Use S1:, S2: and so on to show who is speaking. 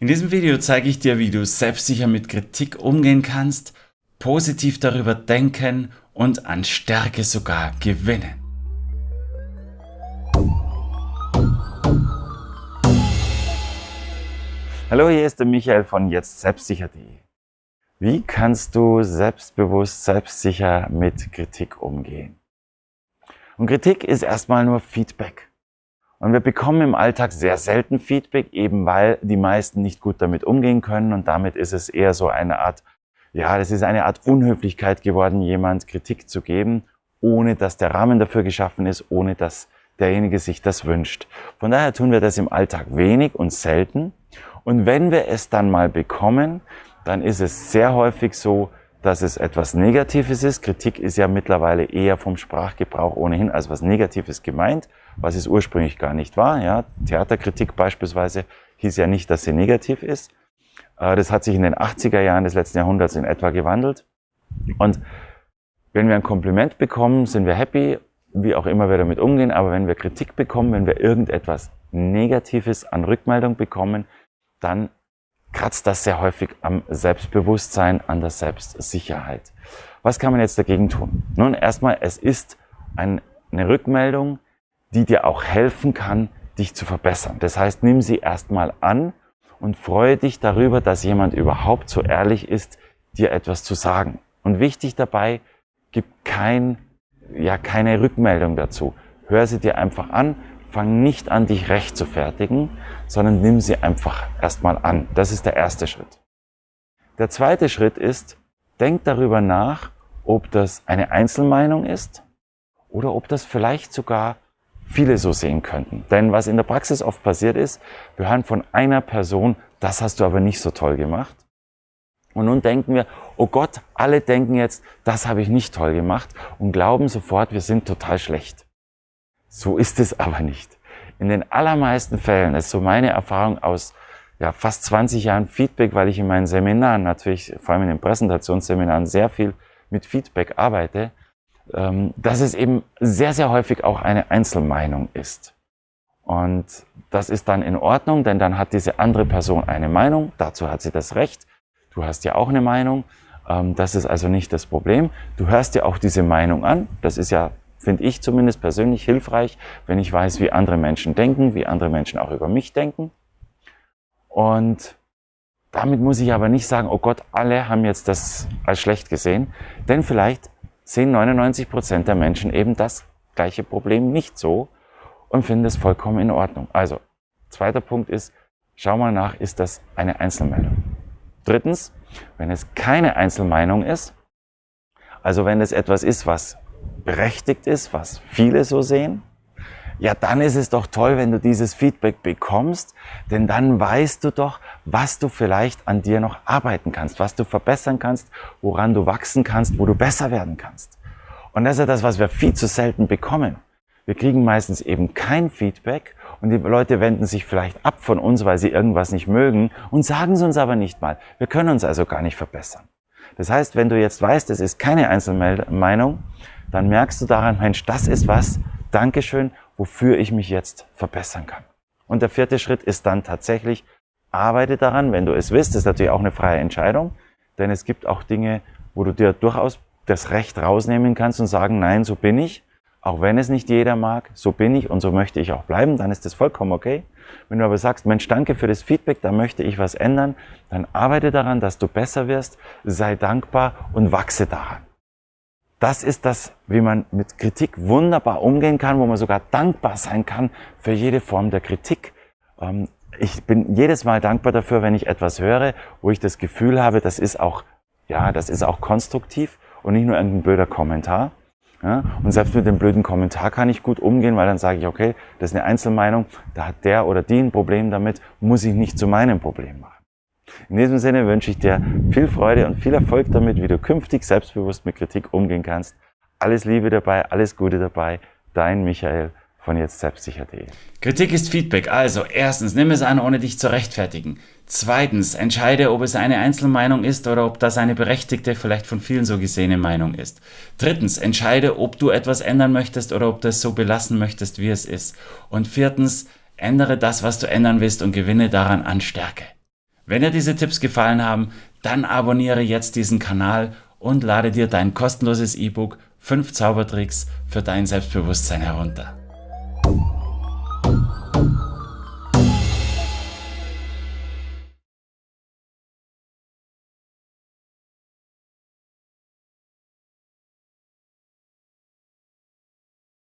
S1: In diesem Video zeige ich dir, wie du selbstsicher mit Kritik umgehen kannst, positiv darüber denken und an Stärke sogar gewinnen. Hallo, hier ist der Michael von jetzt selbstsicher.de. Wie kannst du selbstbewusst, selbstsicher mit Kritik umgehen? Und Kritik ist erstmal nur Feedback. Und wir bekommen im Alltag sehr selten Feedback, eben weil die meisten nicht gut damit umgehen können. Und damit ist es eher so eine Art, ja, das ist eine Art Unhöflichkeit geworden, jemand Kritik zu geben, ohne dass der Rahmen dafür geschaffen ist, ohne dass derjenige sich das wünscht. Von daher tun wir das im Alltag wenig und selten. Und wenn wir es dann mal bekommen, dann ist es sehr häufig so, dass es etwas Negatives ist. Kritik ist ja mittlerweile eher vom Sprachgebrauch ohnehin als was Negatives gemeint, was es ursprünglich gar nicht war. Ja, Theaterkritik beispielsweise hieß ja nicht, dass sie negativ ist. Äh, das hat sich in den 80er Jahren des letzten Jahrhunderts in etwa gewandelt. Und wenn wir ein Kompliment bekommen, sind wir happy, wie auch immer wir damit umgehen. Aber wenn wir Kritik bekommen, wenn wir irgendetwas Negatives an Rückmeldung bekommen, dann kratzt das sehr häufig am Selbstbewusstsein, an der Selbstsicherheit. Was kann man jetzt dagegen tun? Nun, erstmal, es ist eine Rückmeldung, die dir auch helfen kann, dich zu verbessern. Das heißt, nimm sie erstmal an und freue dich darüber, dass jemand überhaupt so ehrlich ist, dir etwas zu sagen. Und wichtig dabei, gib kein, ja, keine Rückmeldung dazu. Hör sie dir einfach an, fang nicht an, dich recht zu fertigen, sondern nimm sie einfach erstmal an. Das ist der erste Schritt. Der zweite Schritt ist, denk darüber nach, ob das eine Einzelmeinung ist oder ob das vielleicht sogar viele so sehen könnten. Denn was in der Praxis oft passiert ist, wir hören von einer Person, das hast du aber nicht so toll gemacht. Und nun denken wir, oh Gott, alle denken jetzt, das habe ich nicht toll gemacht und glauben sofort, wir sind total schlecht. So ist es aber nicht. In den allermeisten Fällen, ist so meine Erfahrung aus ja, fast 20 Jahren Feedback, weil ich in meinen Seminaren natürlich, vor allem in den Präsentationsseminaren, sehr viel mit Feedback arbeite, ähm, dass es eben sehr, sehr häufig auch eine Einzelmeinung ist. Und das ist dann in Ordnung, denn dann hat diese andere Person eine Meinung, dazu hat sie das Recht. Du hast ja auch eine Meinung, ähm, das ist also nicht das Problem. Du hörst dir auch diese Meinung an, das ist ja finde ich zumindest persönlich hilfreich, wenn ich weiß, wie andere Menschen denken, wie andere Menschen auch über mich denken. Und damit muss ich aber nicht sagen, oh Gott, alle haben jetzt das als schlecht gesehen, denn vielleicht sehen 99 Prozent der Menschen eben das gleiche Problem nicht so und finden es vollkommen in Ordnung. Also, zweiter Punkt ist, schau mal nach, ist das eine Einzelmeinung? Drittens, wenn es keine Einzelmeinung ist, also wenn es etwas ist, was berechtigt ist, was viele so sehen, ja, dann ist es doch toll, wenn du dieses Feedback bekommst, denn dann weißt du doch, was du vielleicht an dir noch arbeiten kannst, was du verbessern kannst, woran du wachsen kannst, wo du besser werden kannst. Und das ist ja das, was wir viel zu selten bekommen. Wir kriegen meistens eben kein Feedback und die Leute wenden sich vielleicht ab von uns, weil sie irgendwas nicht mögen und sagen es uns aber nicht mal. Wir können uns also gar nicht verbessern. Das heißt, wenn du jetzt weißt, es ist keine Einzelmeinung, dann merkst du daran, Mensch, das ist was, Dankeschön, wofür ich mich jetzt verbessern kann. Und der vierte Schritt ist dann tatsächlich, arbeite daran, wenn du es willst, das ist natürlich auch eine freie Entscheidung, denn es gibt auch Dinge, wo du dir durchaus das Recht rausnehmen kannst und sagen, nein, so bin ich, auch wenn es nicht jeder mag, so bin ich und so möchte ich auch bleiben, dann ist das vollkommen okay. Wenn du aber sagst, Mensch, danke für das Feedback, da möchte ich was ändern, dann arbeite daran, dass du besser wirst, sei dankbar und wachse daran. Das ist das, wie man mit Kritik wunderbar umgehen kann, wo man sogar dankbar sein kann für jede Form der Kritik. Ähm, ich bin jedes Mal dankbar dafür, wenn ich etwas höre, wo ich das Gefühl habe, das ist auch, ja, das ist auch konstruktiv und nicht nur irgendein blöder Kommentar. Ja, und selbst mit dem blöden Kommentar kann ich gut umgehen, weil dann sage ich, okay, das ist eine Einzelmeinung, da hat der oder die ein Problem damit, muss ich nicht zu meinem Problem machen. In diesem Sinne wünsche ich dir viel Freude und viel Erfolg damit, wie du künftig selbstbewusst mit Kritik umgehen kannst. Alles Liebe dabei, alles Gute dabei. Dein Michael von jetzt selbstsicher.de. Kritik ist Feedback. Also erstens, nimm es an, ohne dich zu rechtfertigen. Zweitens, entscheide, ob es eine Einzelmeinung ist oder ob das eine berechtigte, vielleicht von vielen so gesehene Meinung ist. Drittens, entscheide, ob du etwas ändern möchtest oder ob du es so belassen möchtest, wie es ist. Und viertens, ändere das, was du ändern willst und gewinne daran an Stärke. Wenn dir diese Tipps gefallen haben, dann abonniere jetzt diesen Kanal und lade dir dein kostenloses E-Book 5 Zaubertricks für dein Selbstbewusstsein herunter.